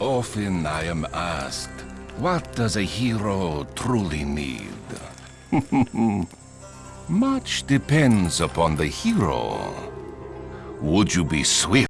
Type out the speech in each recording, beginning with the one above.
Often I am asked, what does a hero truly need? Much depends upon the hero. Would you be swift?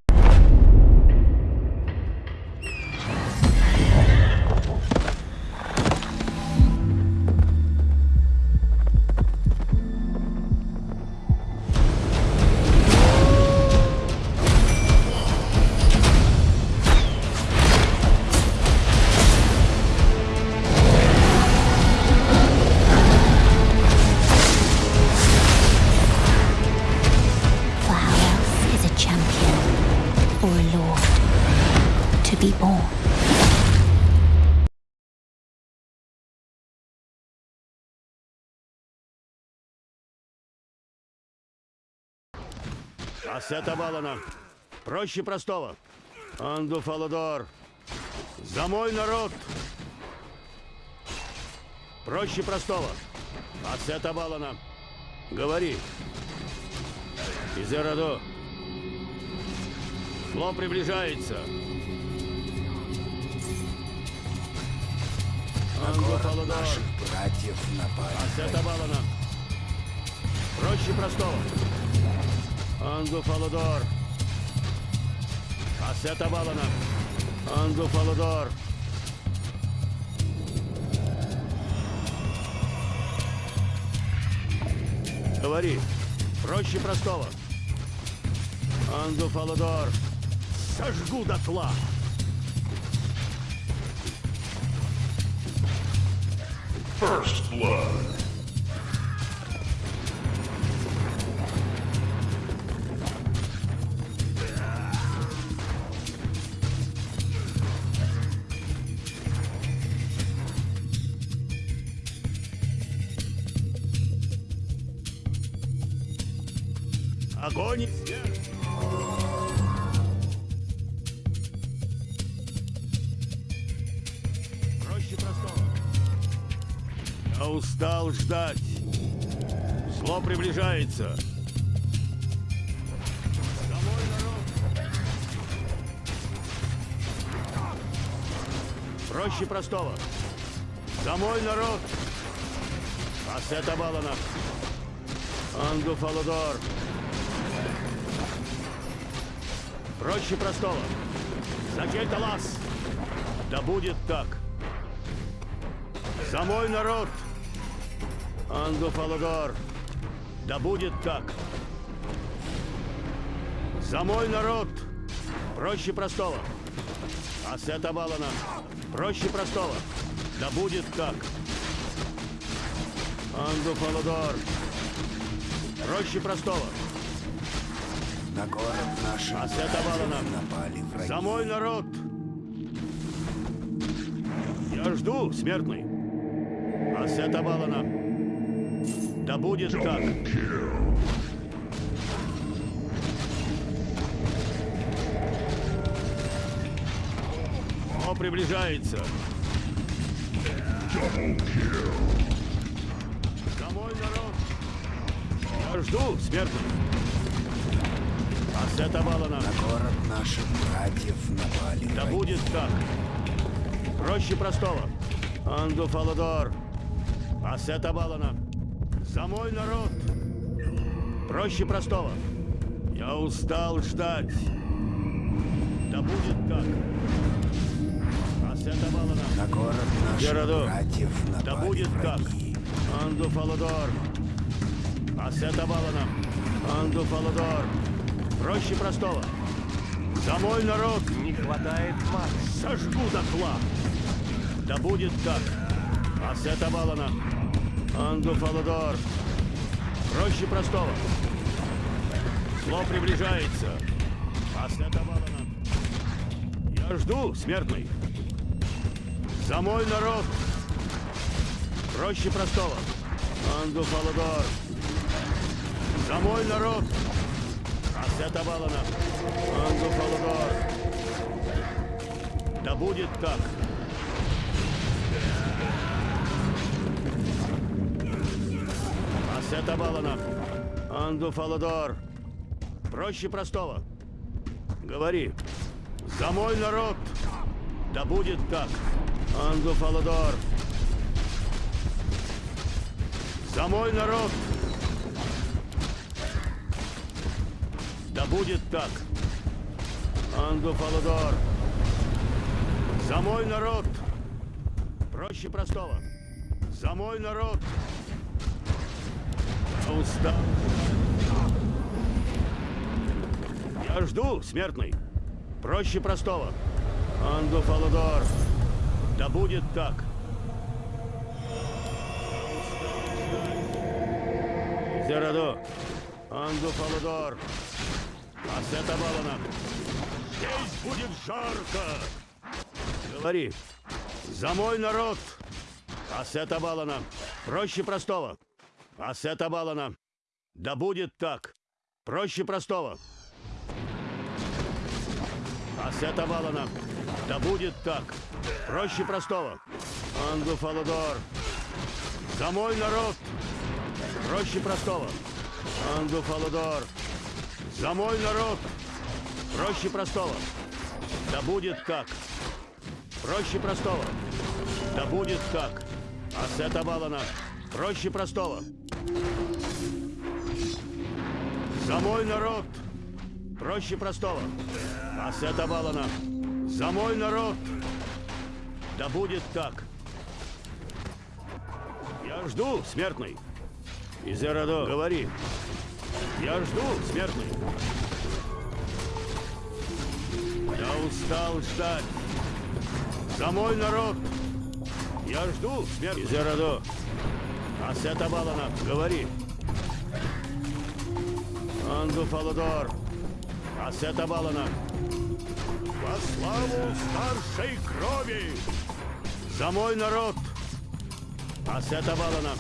Ассета Балана. Проще простого. Анду Фаладор. За мой народ. Проще простого. Ассета Балана. Говори. Изерадо. Зло приближается. Анду Фаладор. братьев напали. Ассета Балана. Проще простого. Анду Фаладор. Ассета Балана. Анду Фаладор. Говори. Проще простого. Анду Фаладор. Сожгу дотла. First blood. Ждать. Зло приближается. Проще простого. Домой, народ. Ассета Балана. Анду Фаладор. Проще простого. За Кельталас. Да будет так. За мой народ. Анду Фалагор. Да будет так. За мой народ. Проще простого. Ассета Балана. Проще простого. Да будет так. Анду Фаладор. Проще простого. На город наших Ассета Балана. напали враги. За мой народ! Я жду, смертный. Ассета Балана. Да будет так. О, приближается. За мой народ. Я жду, смертный. Ассета Балана. На город наших братьев напали Да враги. будет так. Проще простого. Анду Фаладор. Ассета Балана. За мой народ. Проще простого. Я устал ждать. Да будет так. Ассета Балана. На город наших Герадо. братьев напали Да будет так. враги. Анду Фаладор. Ассета Балана. Анду Фаладор. Проще простого. За мой народ. Не хватает маны. Сожгу дотла. Да будет так. Ассета Балана. Анду Фаладор. Проще простого. Зло приближается. Ассета Балана. Я жду, смертный. За мой народ. Проще простого. Анду Фаладор. За мой народ. Ассета Балана. Анду Фаладор. Да будет так. Ассета Балана. Анду Фаладор. Проще простого. Говори. За мой народ. Да будет так. Анду Фаладор. За мой народ. Да будет так. Анду Фаладор. За мой народ. Проще простого. За мой народ. Устал. Я жду, смертный. Проще простого. Анду Фаладор. Да будет так. Зерадо. Анду Фаладор. Асета Балана. Здесь будет жарко. Говори. За мой народ. Асета Балана. Проще простого. Асета Балана. Да будет так. Проще простого. Асета Балана. Да будет так. Проще простого. Анду Фаладор. За мой народ. Проще простого. Анду Фаладор. За мой народ. Проще простого. Да будет так. Проще простого. Да будет так. Асета Балана. Проще простого. За мой народ. Проще простого. Асета Балана. За мой народ. Да будет так. Я жду, смертный. Изерадо, говори. Я жду, смертный. Я устал ждать. За мой народ. Я жду, смертный. Изерадо. Асета Балана, говори. Анду Фаладор. Асета Балана. Во славу старшей крови! За мой народ! Асета Балана.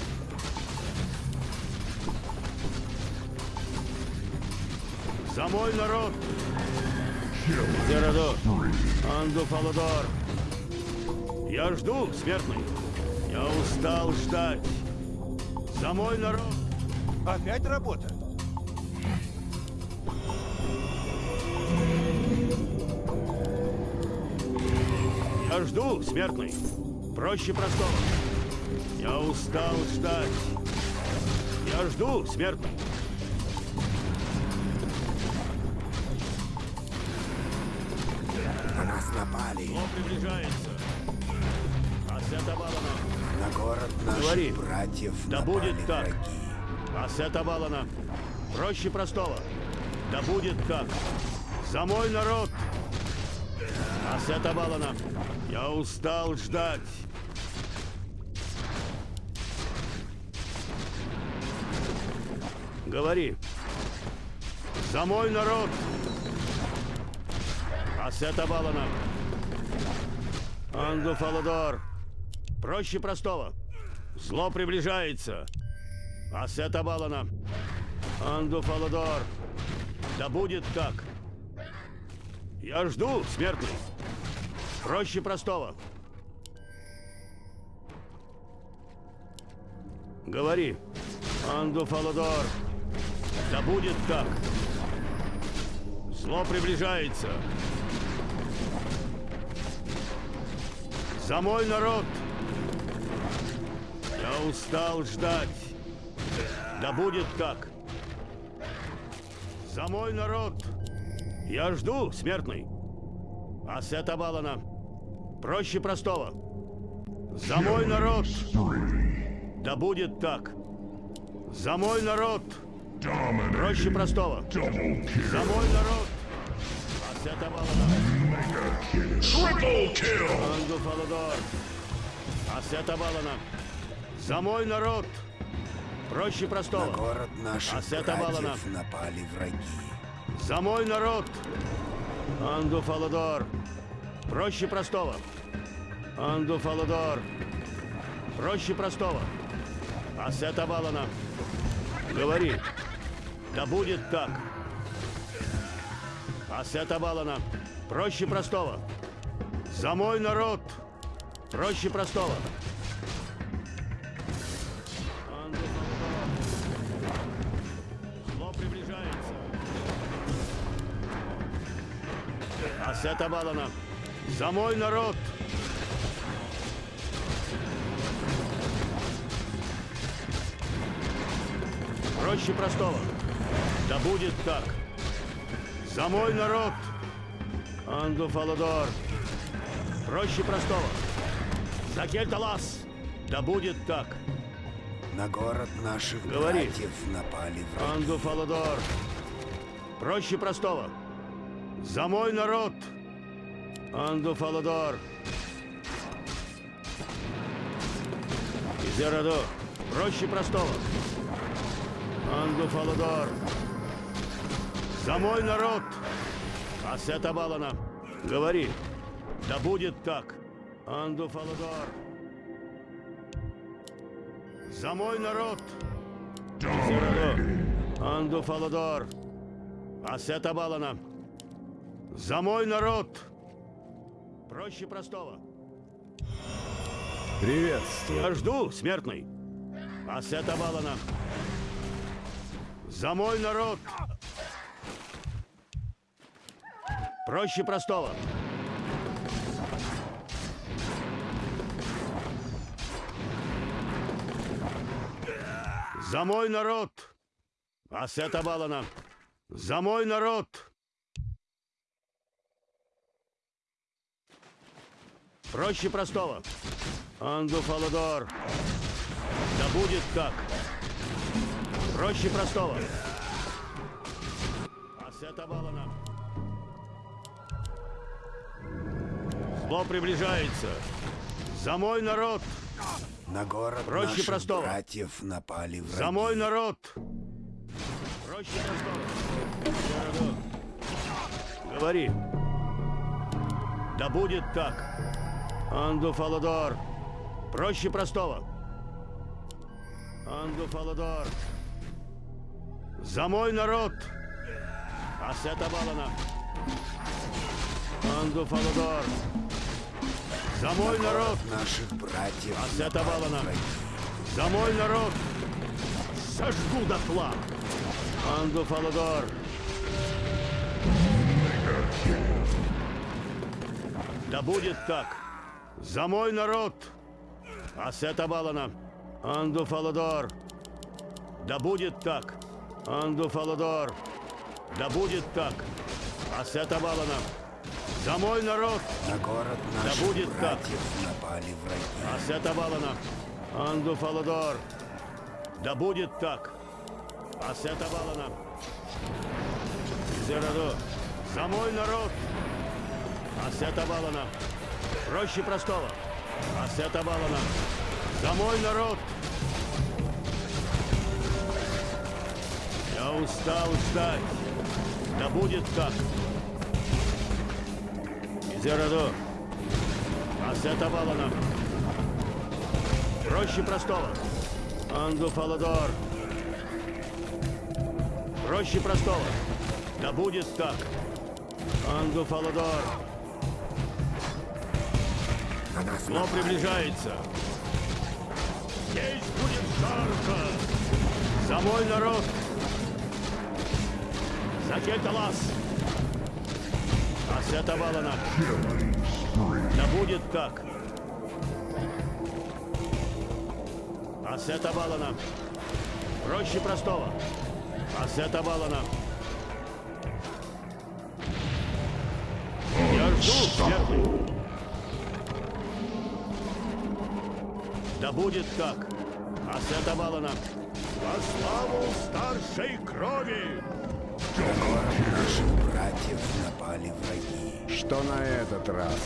За мой народ! Зерадо. Анду Фаладор. Я жду, смертный. Я устал ждать. За мой народ! Опять работа? Я жду, смертный. Проще простого. Я устал ждать. Я жду, смертный. На нас напали. Зло приближается. Асета Балана. Город наших Говори. братьев Да будет так. враги. Асета Балана. Проще простого. Да будет так. За мой народ. Асета Балана. Я устал ждать. Говори. За мой народ. Асета Балана. Анду Фаладор. Проще простого. Зло приближается. Асета Балана. Анду Фаладор. Да будет так. Я жду, смертный. Проще простого. Говори. Анду Фаладор. Да будет так. Зло приближается. За мой народ. Устал ждать. Да будет так. За мой народ. Я жду, смертный. Асета Балана. Проще простого. За мой народ. Да будет так. За мой народ. Проще простого. За мой народ. Асета Балана. Triple kill! Анду Фаладор. Асета Балана. За мой народ. Проще На простого. город наших Асета братьев напали враги. За мой народ! Анду Фаладор! Проще простого! Анду Фаладор! Проще простого! Асета Балана! Говори! Да будет так! Асета Балана! Проще простого! За мой народ! Проще простого! Приближается! Асета Балана. За мой народ! Проще простого. Да будет так. За мой народ! Анду Фаладор. Проще простого. За Кельталас. Да будет так. На город наших Говори. братьев напали враги. Анду Фаладор. Проще простого. За мой народ. Анду Фаладор. Изераду. Проще простого. Анду Фаладор. За мой народ. Асета Балана. Говори. Да будет так. Анду Фаладор. За мой народ. Изераду. Анду Фаладор. Асета Балана. За мой народ. Проще простого. Приветствую. Я жду, смертный. Асета Балана. За мой народ. Проще простого. За мой народ. Асета Балана. За мой народ. Проще простого. Анду Фаладор. Да будет так. Проще простого. Асета Балана. Зло приближается. За мой народ. На город Проще наших простого. братьев напали враги. За мой народ. Проще простого. Говори. Да будет так. Анду Фаладор. Проще простого. Анду Фаладор. За мой народ. Асета Балана. Анду Фаладор. За мой народ. Наших братьев Асета Балана. За мой народ! Сожгу дотла! Анду Фаладор! Да будет так! За мой народ! Асета Балана! Анду Фаладор! Да будет так! Анду Фаладор! Да будет так! Асета Балана! За мой народ! На город наших будет так. напали враги. Асета Балана! Анду Фаладор! Да будет так! Асета Балана! Зераду! За мой народ! Асета Балана! Проще простого! Асета Балана! За мой народ! Я устал ждать! Да будет так! Зераду! Асета Балана! Проще простого. Анду Фаладор. Проще простого. Да будет так. Анду Фаладор. Зло приближается. Здесь будет жарко. За мой народ. За Кельталас. Асета Валана. Да будет так. Асета Балана. Проще простого. Асета Балана. Я жду, смертный. Да будет так. Асета Балана. Во славу старшей крови! Наших братьев напали враги. Что на этот раз?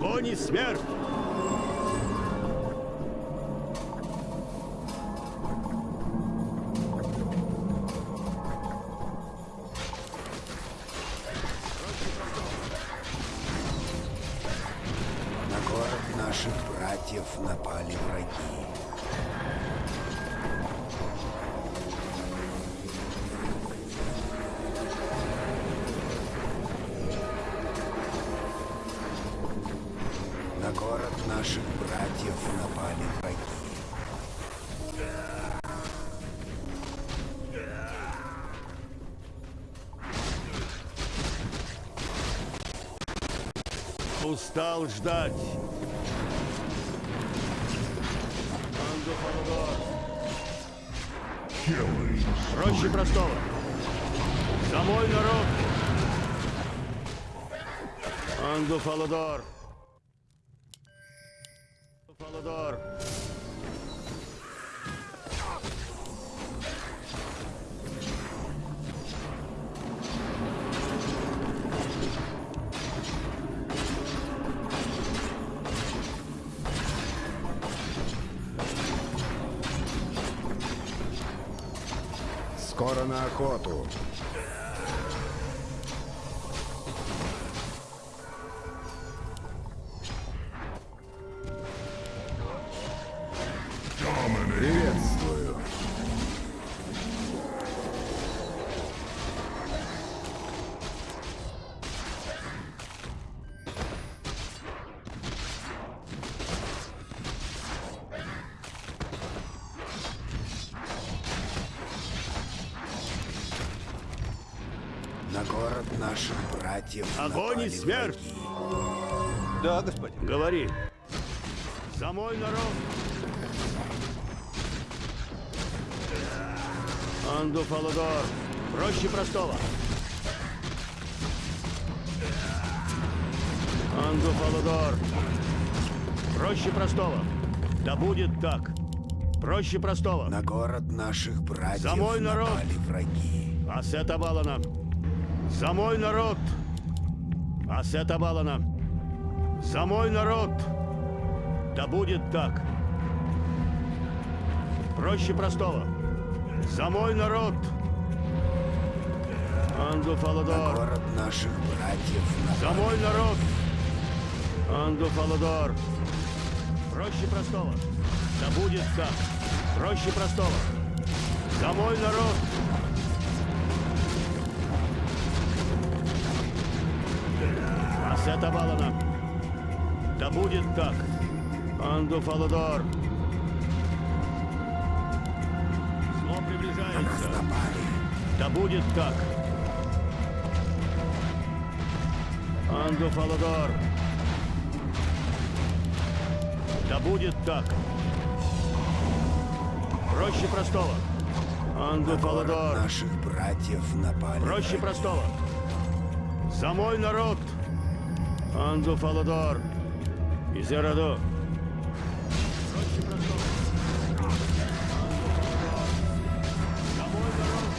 Огонь и смерть! Устал ждать. Проще простого. За мой народ. Ангофалодор. Ангофалодор. Охоту. Огонь и смерть! враги. Да, господин. Говори. За мой народ. Ангофалодор. Проще простого. Ангофалодор. Проще простого. Да будет так. Проще простого. На город наших братьев За мой народ! напали враги. Асета Балана. За мой народ. Асета Балана. За мой народ. Да будет так. Проще простого. За мой народ. Анду Фаладор. город наших братьев За напали мой народ. Анду Фаладор. Проще простого. Да будет так. Проще простого. За мой народ. Асета Балана. Да будет так. Анду Фаладор. Зло приближается. Да будет так. Анду Фаладор. Да будет так. Проще простого. Анду На Фаладор. наших братьев напали Проще простого. За мой народ. Анду Фаладор. Изераду. Проще простого. Анду Фаладор. За мой народ.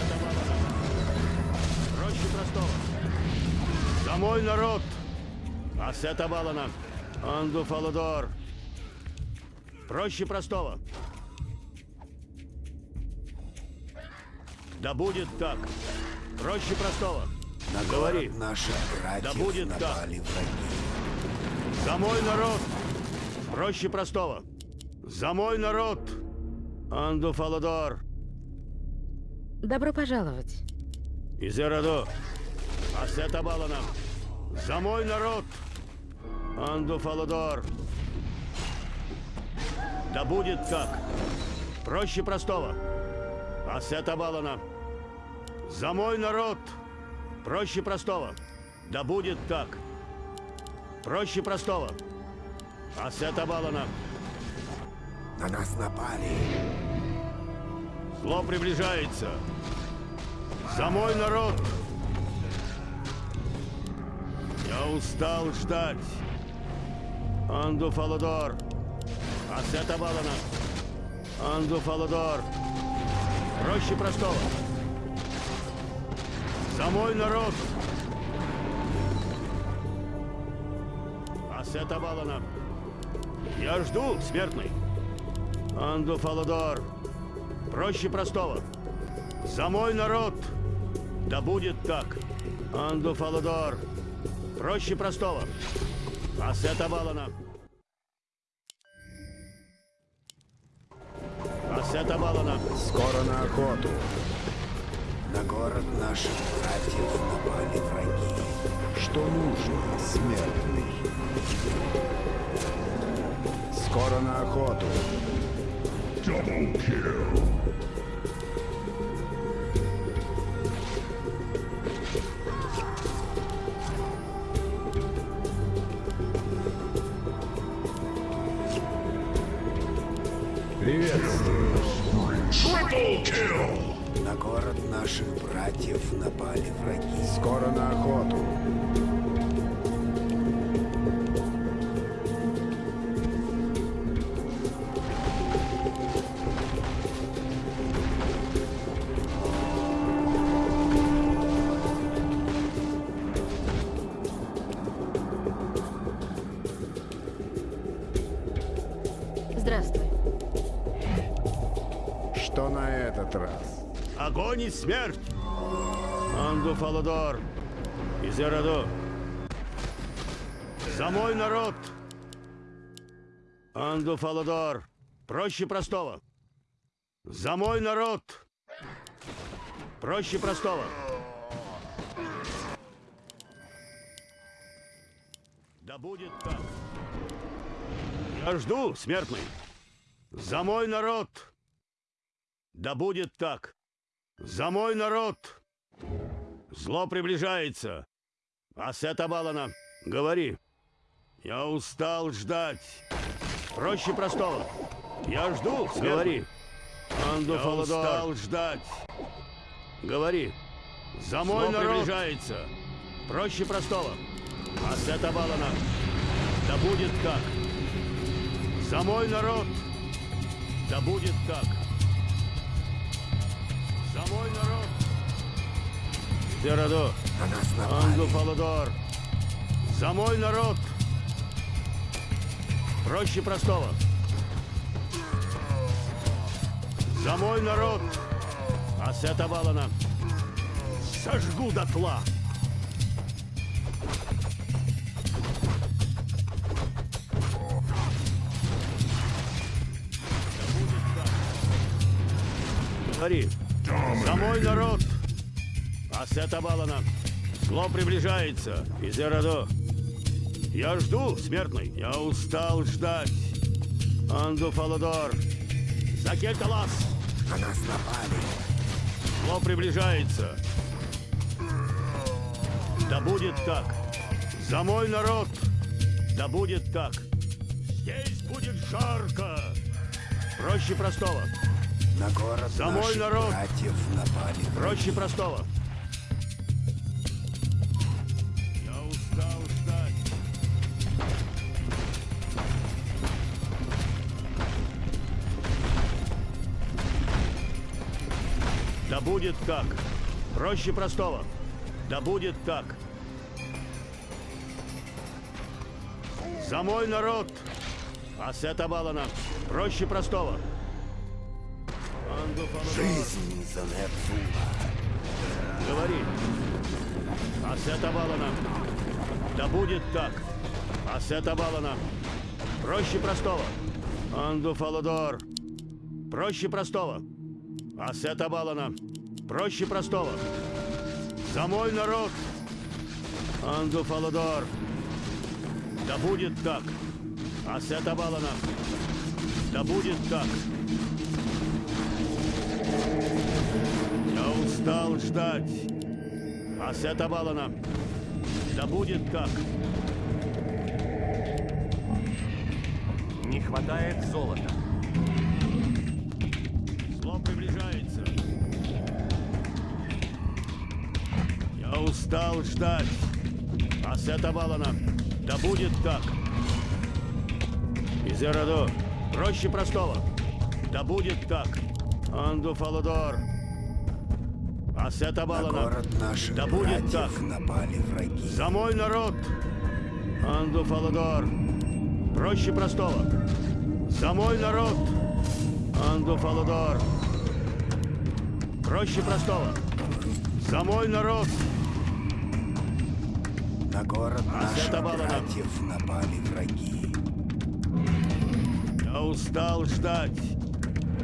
Это Балана. Проще простого. За мой народ. Асета Балана. Анду Фаладор. Проще простого. Да будет так. Проще простого. На Говори. наших братьев будет так. напали враги. За мой народ. Проще простого. За мой народ. Анду Фаладор. Добро пожаловать. Изераду. Асета Балана. За мой народ. Анду Фаладор. Да будет так. Проще простого. Асета Балана. За мой народ. Проще простого. Да будет так. Проще простого. Асета Балана. На нас напали. Зло приближается. За мой народ. Я устал ждать. Анду Фаладор. Асета Балана. Анду Фаладор. Проще простого. За народ. Асета Балана. Я жду, смертный. Анду Фаладор. Проще простого. За мой народ. Да будет так. Анду Фаладор. Проще простого. Ассета Балана. Ассета Балана. Скоро на охоту. На город наших братьев напали враги. Что нужно, смертный? Скоро на охоту. Double kill. Что на этот раз? Огонь и смерть! Анду Фаладор! Из! За мой народ! Анду Фаладор! Проще простого! За мой народ! Проще простого! Да будет так! Я жду, смертный! За мой народ! Да будет так! За мой народ! Зло приближается! Асета Балана, говори! Я устал ждать! Проще простого! Я жду, говори! Анду Я устал ждать! Говори! За мой Зло народ! приближается! Проще простого! Асета Балана, да будет так! За мой народ! Да будет так! За мой народ! Нас напали. Анду Фаладор! За мой народ! Проще простого! За мой народ! Асета Балана! Сожгу дотла! Говори! За мой народ! Асета Балана! Зло приближается! Из Эрадо! Я жду, смертный! Я устал ждать! Анду Фаладор! За Кельталас! На нас напали. Зло приближается! Да будет так! За мой народ! Да будет так! Здесь будет жарко! Проще простого! На город За мой наших народ. братьев напали. Проще простого. Я устал ждать. Да будет так. Проще простого. Да будет так. За мой народ. Асета Балана. Проще простого. Жизнь за Нерфула. Говори. Асета Балана. Да будет так. Асета Балана. Проще простого. Анду Фаладор. Проще простого. Асета Балана. Проще простого. За мой народ. Анду Фаладор. Да будет так. Асета Балана. Да будет так. Я устал ждать. Асета Балана. Да будет так. Не хватает золота. Зло приближается. Я устал ждать. Асета Балана. Да будет так. Изерадо. Проще простого. Да будет так. Анду Фаладор. Асета На Балана. город наших Да будет так. напали враги. За мой народ! Анду Фаладор! Проще простого! За мой народ! Анду Фаладор! Проще простого! За мой народ! На город наших братьев напали враги. Я устал ждать.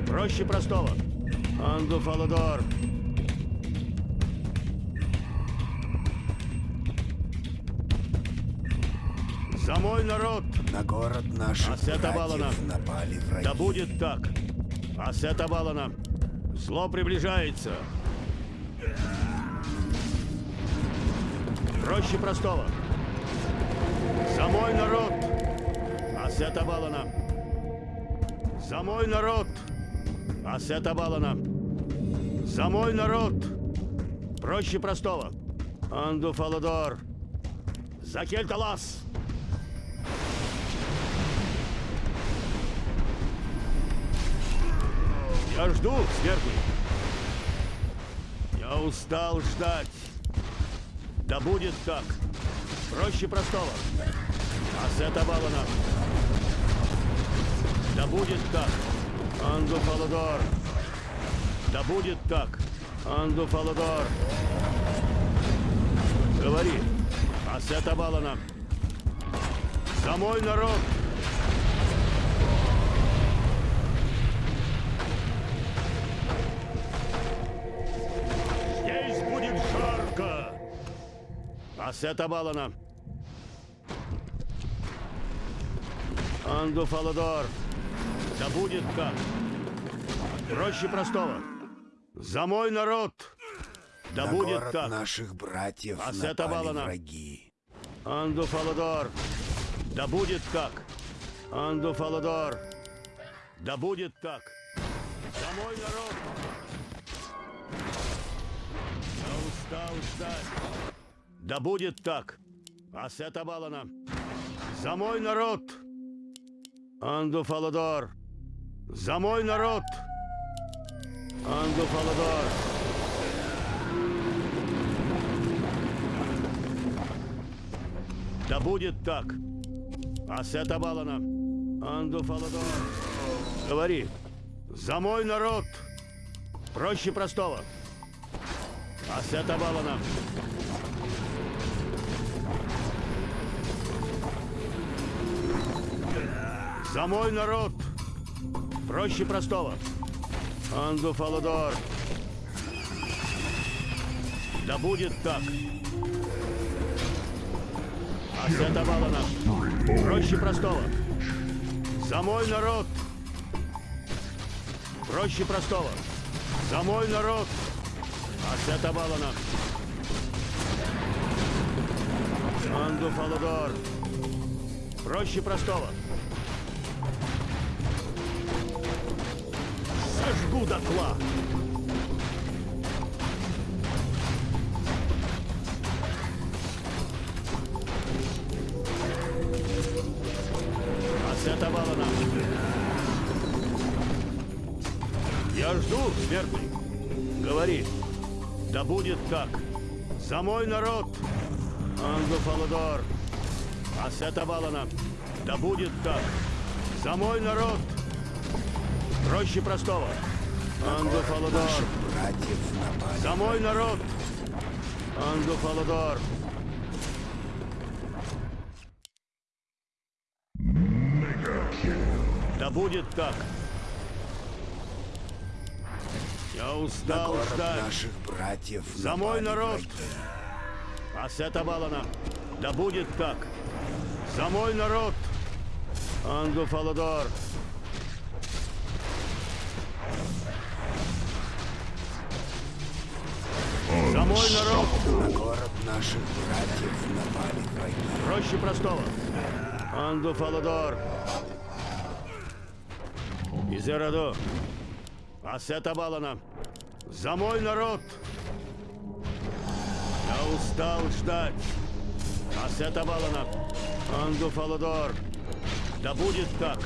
Проще простого. Анду Фаладор. За мой народ! На город наших Асета Балана. напали враги. Да будет так. Асета Балана. Зло приближается. Проще простого. За мой народ. Асета Балана. За мой народ. Асета Балана. За мой народ. Проще простого. Анду Фаладор. За Кельталас. Я жду, смертный. Я устал ждать. Да будет так. Проще простого. Асета Балана. Да будет так. Анду Фаладор. Да будет так. Анду Фаладор. Говори. Асета Балана. За мой народ. Здесь будет жарко. Асета Балана. Анду Фаладор. Да будет так. Проще простого. За мой народ. Да На будет город так. наших братьев Асета напали враги. Анду Фаладор. Да будет так. Анду Фаладор. Да будет так. За мой народ. Я устал ждать. Да будет так. Асета Балана. За мой народ. Анду Фаладор. За мой народ. Анду Фаладор. Да будет так. Асета Балана. Анду Фаладор. Говори. За мой народ. Проще простого. Асета Балана. За мой народ. Проще простого. Анду Фаладор. Да будет так. Асета Балана. Проще простого. За мой народ. Проще простого. За мой народ. Асета Балана. Анду Фаладор. Проще простого. Сожгу дотла. Асета Балана. Я жду, смертный. Говори. Да будет так. За мой народ. Анду Фаладор. Асета Балана. Да будет так. За мой народ. Проще простого. Анду Фаладор. Наших братьев напали. За мой народ. Анду Фаладор. Да будет так. Я На устал город ждать. наших братьев За мой народ. Асета Балана. Да будет так. За мой народ. Анду Фаладор. Мой народ. На город наших братьев напали враги. Проще простого. Анду Фаладор. Изераду. Асета Балана. За мой народ. Я устал ждать. Асета Балана. Анду Фаладор. Да будет так.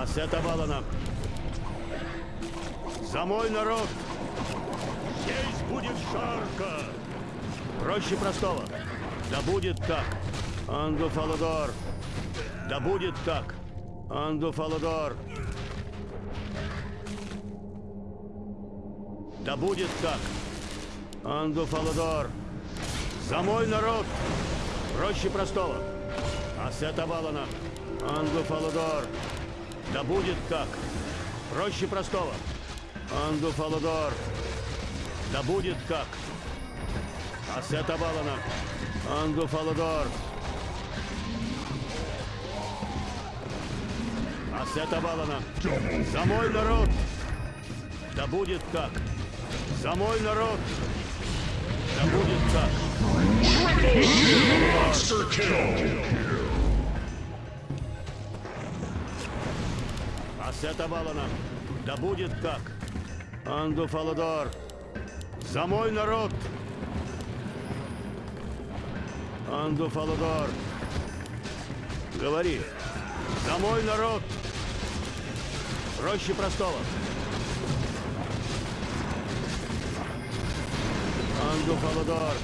Асета Балана. За мой народ. Будет жарко. Проще простого. Да будет так. Анду Фаладор. Да будет так. Анду Фаладор. Да будет так. Анду Фаладор. За мой народ. Проще простого. Ассета Валана. Ангу Фалудор. Да будет так. Проще простого. Ангу Фалудор. Да будет как. Ассета Валана. Анду Фаладор. Ассета Валана. За мой народ. Да будет так. За мой народ. Да будет kill. Ассета Валана. Да будет так. Анду Фаладор. За мой народ. Анду Фаладор. Говори. За мой народ. Проще простого. Анду Фаладор.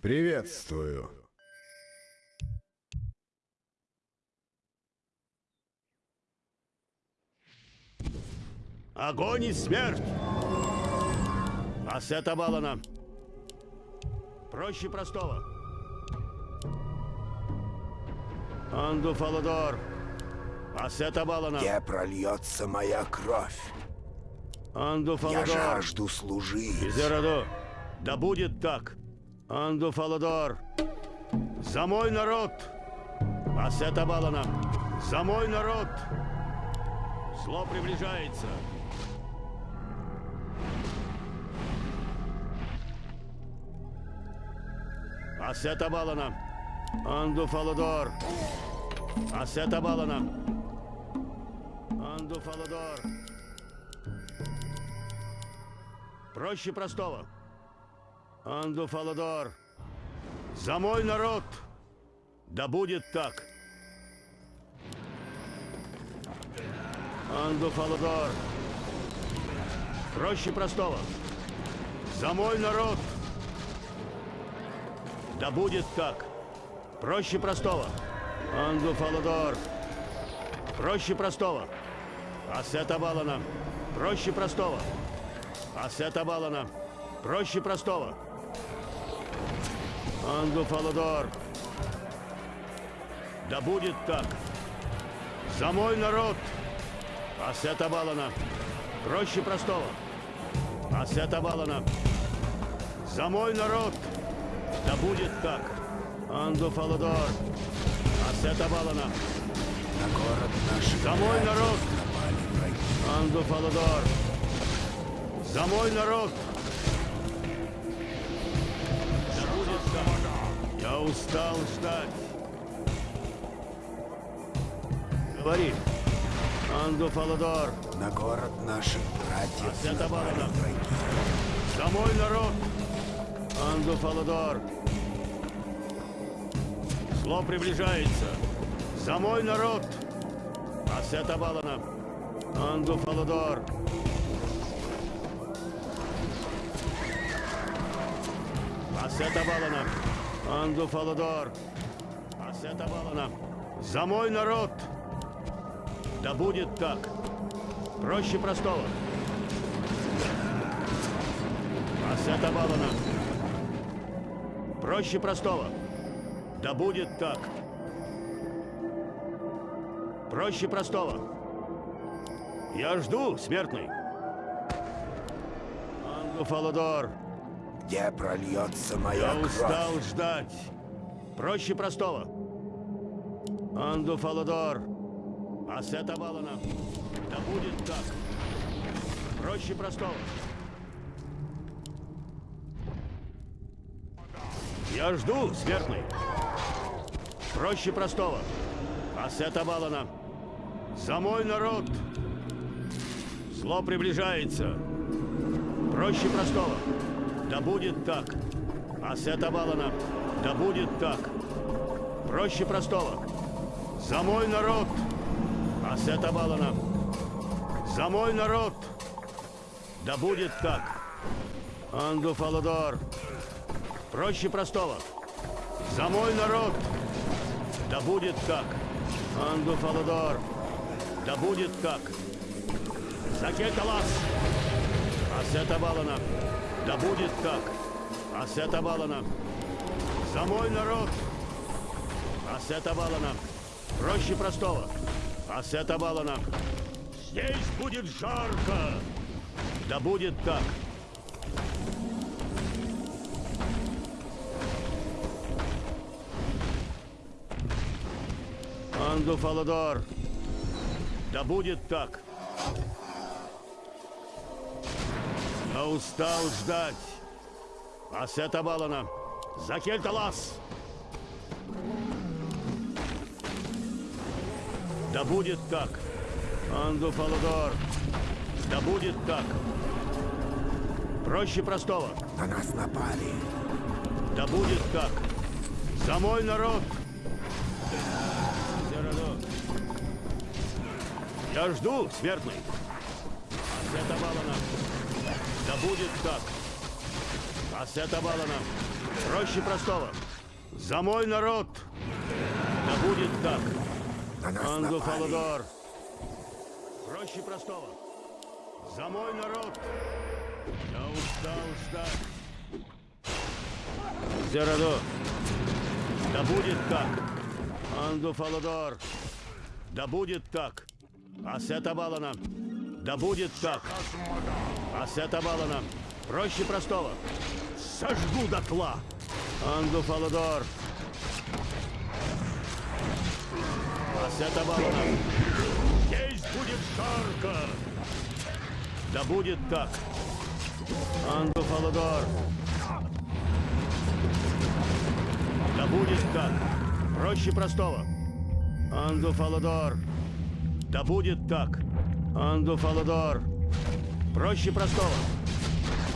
Приветствую. Огонь и смерть! Ассета Валана. Проще простого. Анду Фаладор. Ассета Валана. Где прольется моя кровь? Анду Я Фаладор. жажду служить. Изераду. Да будет так. Анду Фаладор. За мой народ. Ассета Валана. За мой народ. Зло приближается. Ассета Валана. Анду Фаладор. Ассета Валана. Анду Фаладор. Проще простого. Анду Фаладор. За мой народ. Да будет так. Анду Фаладор. Проще простого. За мой народ. Да будет так. Проще простого. Анду Фаладор. Проще простого. Ассета Валана. Проще простого. Ассета Валана. Проще простого. Анду Фаладор. Да будет так. За мой народ. Ассета Валана. Проще простого. Ассета Валана. За мой народ. Да будет так. Анду Фаладор. Ассета Валана. На город наших За мой народ. напали враги. Анду Фаладор. За мой народ. Устал ждать. Говори. Анду Фаладор. На город наших братьев Ассета напали враги. За мой народ. Анду Фаладор. Зло приближается. За мой народ. Ассета Валана. Анду Фаладор. Ассета Валана. Анду Фаладор. Ассета Валана. За мой народ. Да будет так. Проще простого. Ассета Валана. Проще простого. Да будет так. Проще простого. Я жду, смертный. Анду Фаладор, Где прольется моя я кровь? устал ждать. Проще простого. Анду Фаладор, Асета Валана, да будет так. Проще простого. Я жду, смертный. Проще простого. Асета Валана, за мой народ. Зло приближается. Проще простого. Да будет так. Асета Валана, да будет так. Проще простого. За мой народ. Асета Валана, за мой народ. Да будет так. Анду Фаладор. Проще простого. За мой народ. Да будет так. Анду Фаладор. Да будет так. За Кеталас. Асета Валана. Да будет так. Асета Валана. За мой народ. Асета Валана. Проще простого. Асета Валана. Здесь будет жарко. Да будет так. Анду Фаладор. Да будет так. Устал ждать. Асета Балана. За Кельталас. Да будет так. Анду Фаладор. Да будет так. Проще простого. На нас напали. Да будет так. За мой народ. Я жду, смертный. Будет так. Асета Балана. Проще простого. За мой народ. Да будет так. На нас. Фаладор. Проще простого. За мой народ. Я устал ждать. Зераду. Да будет так. Анду Фаладор. Да будет так. Асета Балана. Да будет так. Асета Балана. Проще простого. Сожгу дотла. Анду Фаладор. Асета Балана. Здесь будет жарко. Да будет так. Анду Фаладор. Да будет так. Проще простого. Анду Фаладор. Да будет так. Анду Фаладор. Проще простого.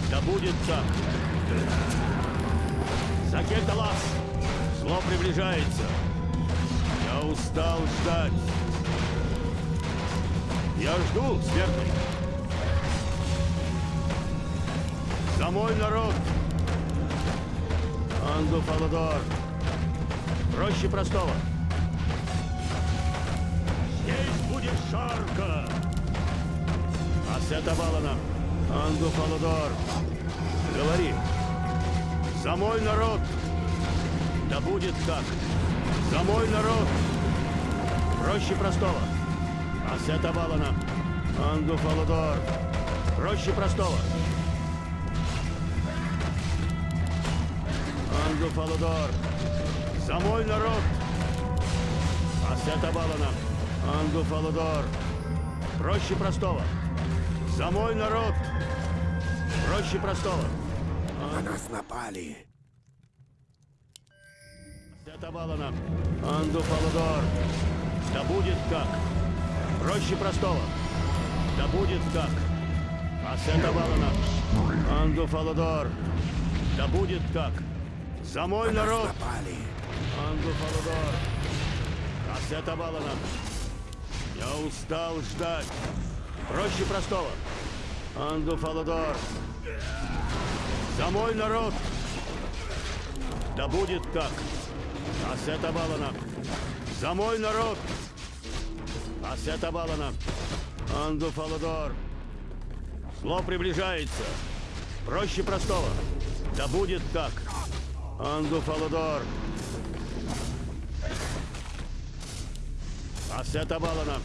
Да будет так. Закеталас. Зло приближается. Я устал ждать. Я жду, смертный. За мой народ. Анду Фаладор. Проще простого. Здесь будет жарко. Асета Балана. Анду Фаладор. Говори. За мой народ. Да будет так. За мой народ. Проще простого. Асета Балана. Анду Фаладор. Проще простого. Анду Фаладор. За мой народ. Асета Балана. Анду Фаладор. Проще простого. За мой народ. Проще простого. На нас напали. Асета Балана. Анду Фаладор. Да будет так. Проще простого. Да будет так. Асета Балана. Анду Фаладор. Да будет так. За мой На народ. напали. Анду Фаладор. Асета Балана. Я устал ждать. Проще простого. Анду Фаладор. За мой народ! Да будет так. Асета Балана. За мой народ! Асета Балана. Анду Фаладор. Зло приближается. Проще простого. Да будет так. Анду Фаладор. Асета Балана.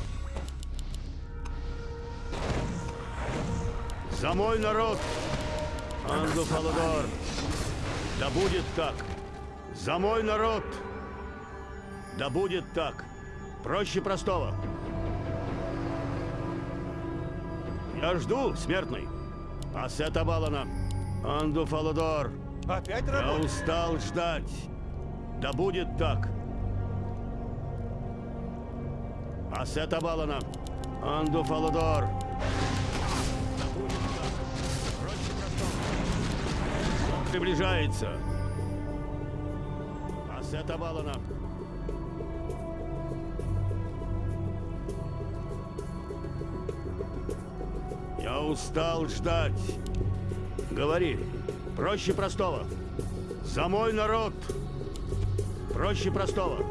За мой народ! Анду Фаладор! Да будет так! За мой народ! Да будет так! Проще простого! Я жду, смертный! Ассета Балана! Анду Фаладор! Опять Я работа? устал ждать! Да будет так! Ассета Балана! Анду Фаладор! Приближается! Ассета Балана! Я устал ждать! Говори! Проще простого! За мой народ! Проще простого!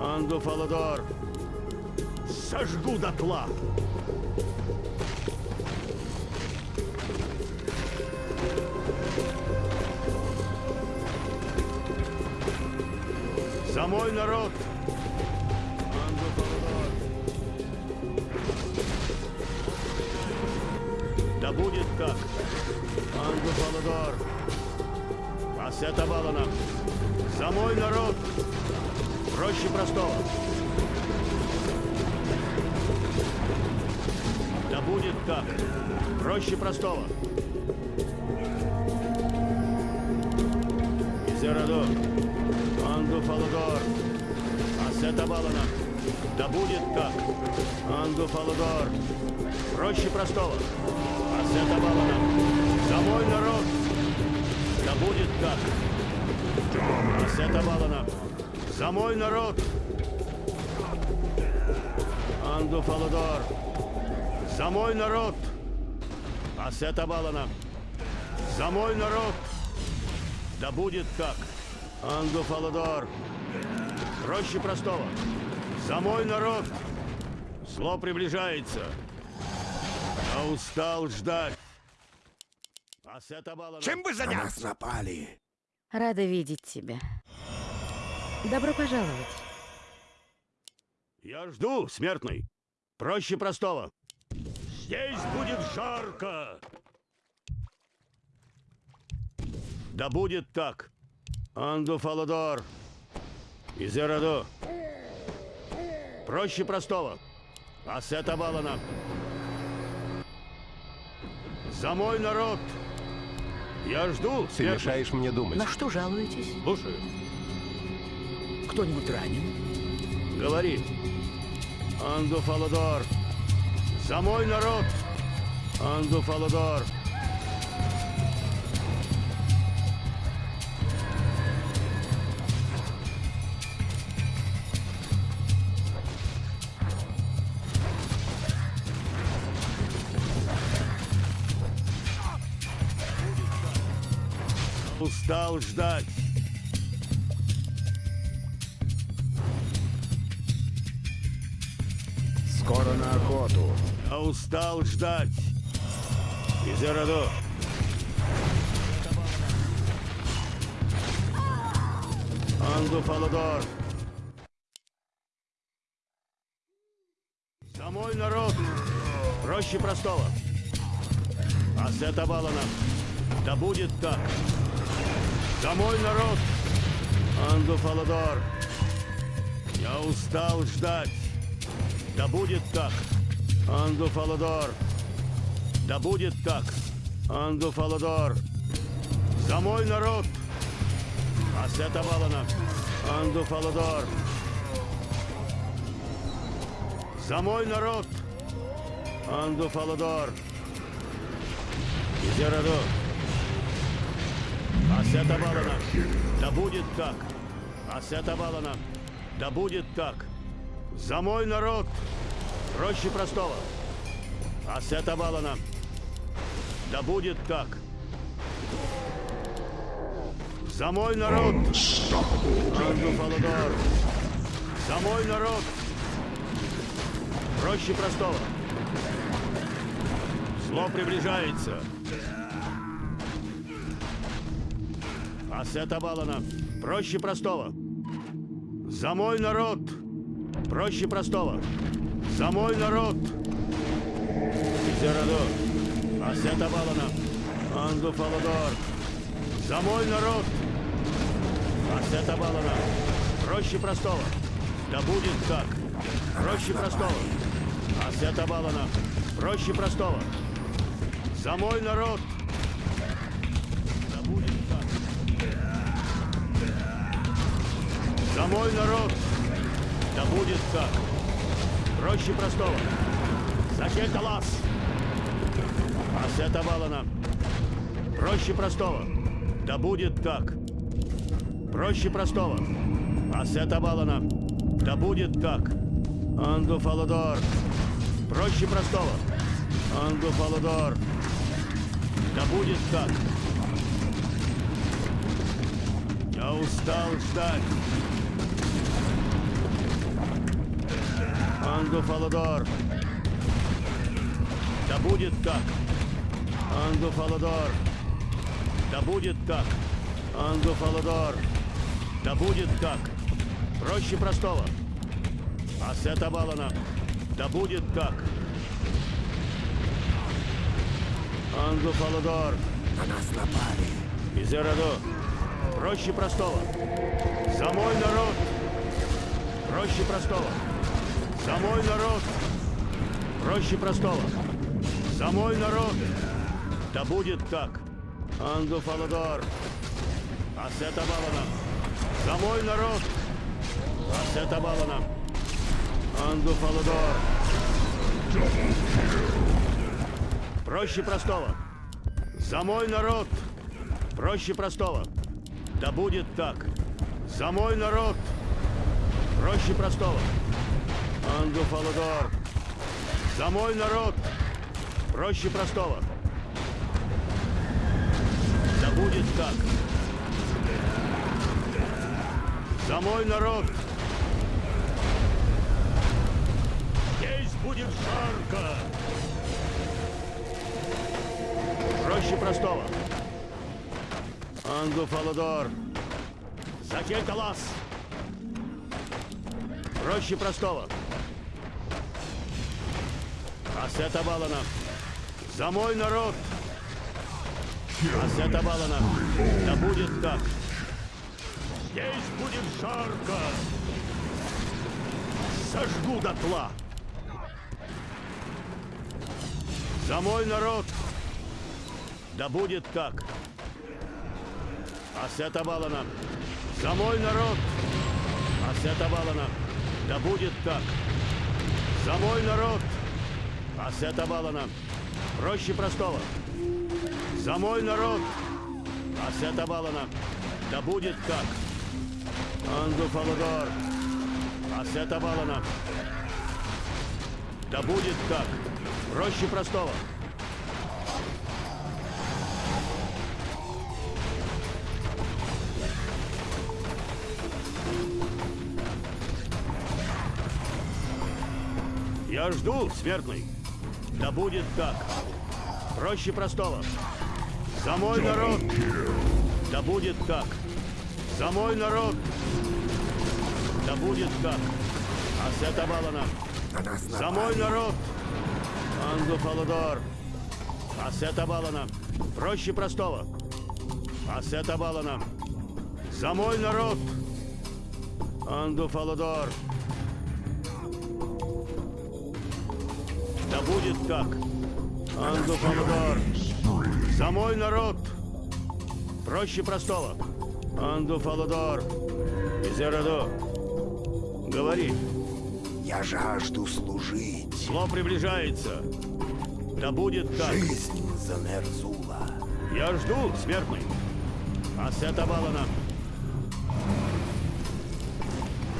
Анду Фаладор! Сожгу дотла! За мой народ! Да будет так! Анду Фаладор! Ассета Балана! За мой народ! Проще простого! Да будет так! Проще простого! Изерадо! Анду Фаладор! Ассета Балана! Да будет так! Анду Фаладор! Проще простого! Ассета Балана! За мой народ! Да будет так! Ассета Балана! За мой народ! Анду Фаладор! За мой народ! Ассета Балана! За мой народ! Да будет так! Анду Фаладор! Проще простого! За мой народ! Зло приближается! Я устал ждать! Балана! Чем бы На заняться? нас напали. Рада видеть тебя. Добро пожаловать. Я жду, смертный. Проще простого. Здесь будет жарко. Да будет так. Анду Фаладор. Изерадо. Проще простого. Ассета Балана. За мой народ. Я жду, Ты мешаешь мне думать. На что жалуетесь? Слушаю. Кто-нибудь ранен? Говори. Анду Фаладор. За мой народ. Анду Фаладор. Устал ждать. Скоро на охоту. Я устал ждать. Изерадо. Анду Фаладор. За мой народ. Проще простого. Ассета Балана. Да будет так. За мой народ. Анду Фаладор. Я устал ждать. Да будет так. Анду Фаладор. Да будет так. Анду Фаладор. За мой народ. Ассета Балана. Анду Фаладор. За мой народ. Анду Фаладор. Изерадо. Ассета Балана. Да будет так. Ассета Балана. Да будет так. За мой народ. Проще простого. Ассета Балана. Да будет так. За мой народ. Анду Фаладор. За мой народ. Проще простого. Зло приближается. Ассета Балана. Проще простого. За мой народ. Проще простого. За мой народ! Зераду. Асета Балана. Анду Фаладор. За мой народ! Асета Балана. Проще простого. Да будет так. Проще простого. Асета Балана. Проще простого. За мой народ! За мой народ! Да будет так. Проще простого. За Кельталас! Асета Балана. Проще простого. Да будет так. Проще простого. Асета Балана. Да будет так. Анду Фаладор. Проще простого. Анду Фаладор. Да будет так. Я устал ждать. Анду Фаладор. Да будет так. Анду Фаладор. Да будет так. Анду Фаладор. Да будет так. Проще простого. Асета Балана. Да будет так. Анду Фаладор. На нас напали. Изераду. Проще простого. За мой народ. Проще простого. За мой народ. Проще простого. За мой народ. Да будет так. Анду Фаладор. Асета Балана. За мой народ. Асета Балана. Анду Фаладор. Проще простого. За мой народ. Проще простого. Да будет так. За мой народ. Проще простого. Анду Фаладор. За мой народ. Проще простого. Да будет так. За мой народ. Здесь будет жарко. Проще простого. Анду Фаладор. За Кельталас. Проще простого. Асета Балана. За мой народ. Асета Балана. Да будет так. Здесь будет жарко. Сожгу дотла. За мой народ. Да будет так. Асета Балана. За мой народ. Асета Балана. Да будет так. За мой народ. Асета Балана. Проще простого. За мой народ. Асета Балана. Да будет так. Анду Фаладор. Асета Балана. Да будет так. Проще простого. Я жду, смертный. Да будет так. Проще простого. За мой народ. Да будет так. За мой народ. Да будет так. Асета Балана. На нас За мой народ. Анду Фаладор. Асета Балана. Проще простого. Асета Балана. За мой народ. Анду Фаладор. Да будет так. Анду Фаладор. За мой народ. Проще простого. Анду Фаладор. Изераду. Говори. Я жажду служить. Зло приближается. Да будет так. Жизнь за Нерзула. Я жду, смертный. Асета Балана.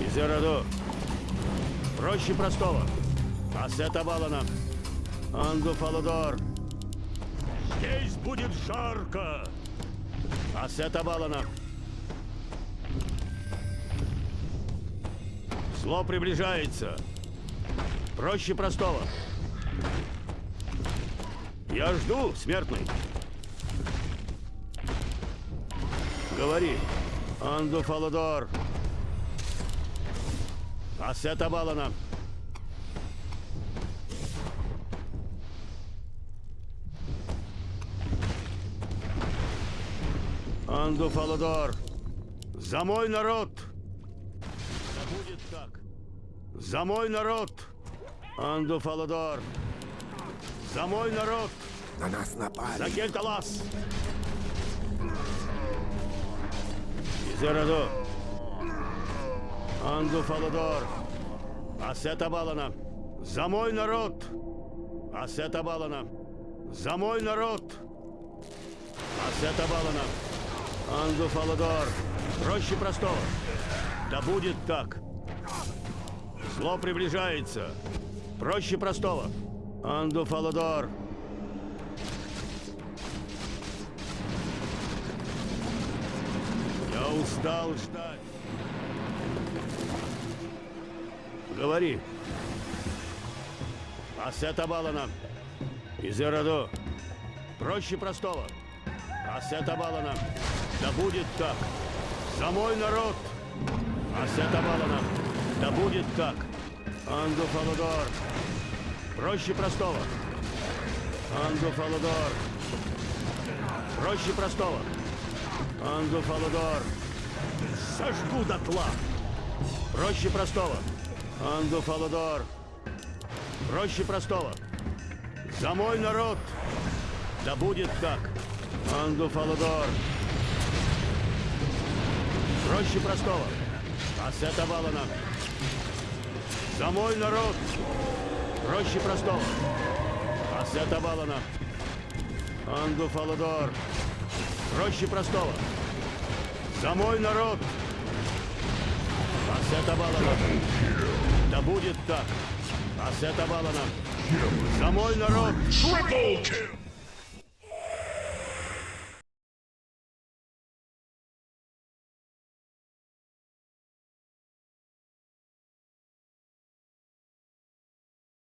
Изераду. Проще простого. Асета Балана. Анду Фаладор. Здесь будет жарко. Асета Балана. Зло приближается. Проще простого. Я жду, смертный. Говори. Анду Фаладор. Ассета Балана. Анду Фаладор. За мой народ! Да будет так. За мой народ! Анду Фаладор. За мой народ! На нас напали. За Кельталас! Изераду! Анду Фаладор! Асета Балана! За мой народ! Асета Балана! За мой народ! Асета Балана! Анду Фаладор! Проще простого! Да будет так! Зло приближается! Проще простого! Анду Фаладор! Я устал ждать. Говори. Ассета Балана. Из Эраду. Проще простого. Ассета Балана. Да будет так. За мой народ. Ассета Балана. Да будет так. Анду Фаладор. Проще простого. Анду Фаладор. Проще простого. Анду Фаладор. Сожгу дотла. Проще простого. Анду Фаладор. Проще простого. За мой народ. Да будет так. Анду Фаладор. Проще простого. Ассета Балана. За мой народ. Проще простого. Ассета Балана. Анду Фаладор. Проще простого. За мой народ! Ассета Балана! Да будет так! Ассета Балана! За мой народ! Triple kill.